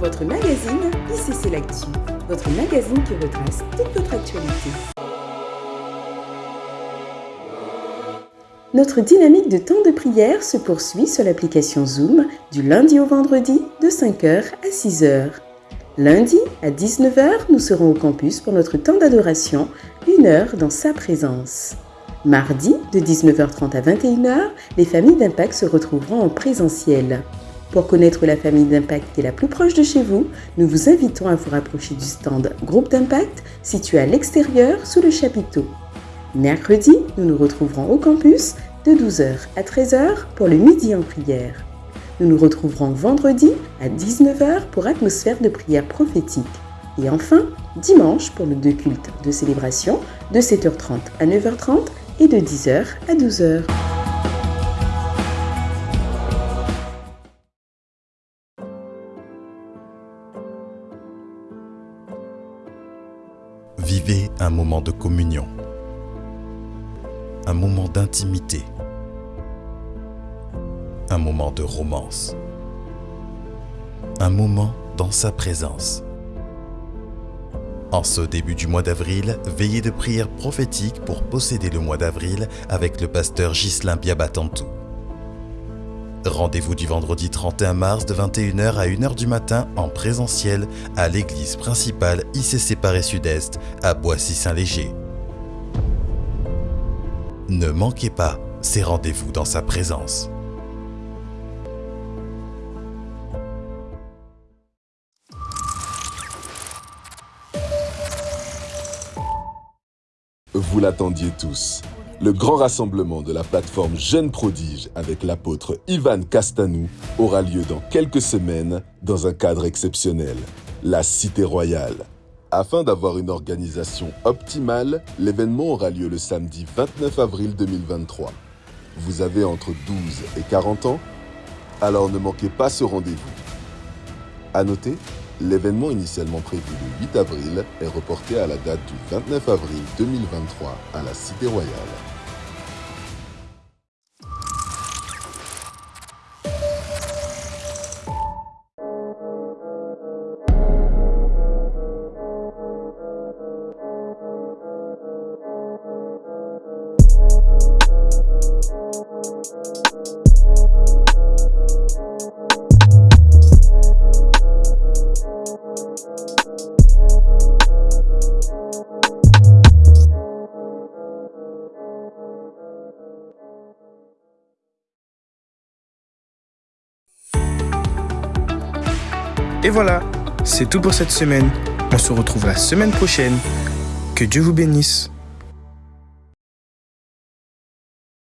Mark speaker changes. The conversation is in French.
Speaker 1: votre magazine ICC L'Actu, votre magazine qui retrace toute votre actualité. Notre dynamique de temps de prière se poursuit sur l'application Zoom du lundi au vendredi de 5h à 6h. Lundi à 19h, nous serons au campus pour notre temps d'adoration, une heure dans sa présence. Mardi, de 19h30 à 21h, les familles d'Impact se retrouveront en présentiel. Pour connaître la famille d'Impact qui est la plus proche de chez vous, nous vous invitons à vous rapprocher du stand Groupe d'Impact situé à l'extérieur sous le chapiteau. Mercredi, nous nous retrouverons au campus de 12h à 13h pour le midi en prière. Nous nous retrouverons vendredi à 19h pour atmosphère de prière prophétique. Et enfin, dimanche pour nos deux cultes de célébration de 7h30 à 9h30 et de 10h à 12h.
Speaker 2: Vivez un moment de communion, un moment d'intimité, un moment de romance, un moment dans sa présence. En ce début du mois d'avril, veillez de prière prophétique pour posséder le mois d'avril avec le pasteur Ghislain Biabatantou. Rendez-vous du vendredi 31 mars de 21h à 1h du matin en présentiel à l'église principale ICC Paris Sud-Est à Boissy-Saint-Léger. Ne manquez pas ces rendez-vous dans sa présence.
Speaker 3: Vous l'attendiez tous. Le grand rassemblement de la plateforme Jeunes Prodiges avec l'apôtre Ivan Castanou aura lieu dans quelques semaines dans un cadre exceptionnel, la Cité Royale. Afin d'avoir une organisation optimale, l'événement aura lieu le samedi 29 avril 2023. Vous avez entre 12 et 40 ans? Alors ne manquez pas ce rendez-vous. À noter, L'événement initialement prévu le 8 avril est reporté à la date du 29 avril 2023 à la Cité Royale.
Speaker 4: Et voilà, c'est tout pour cette semaine. On se retrouve la semaine prochaine. Que Dieu vous bénisse.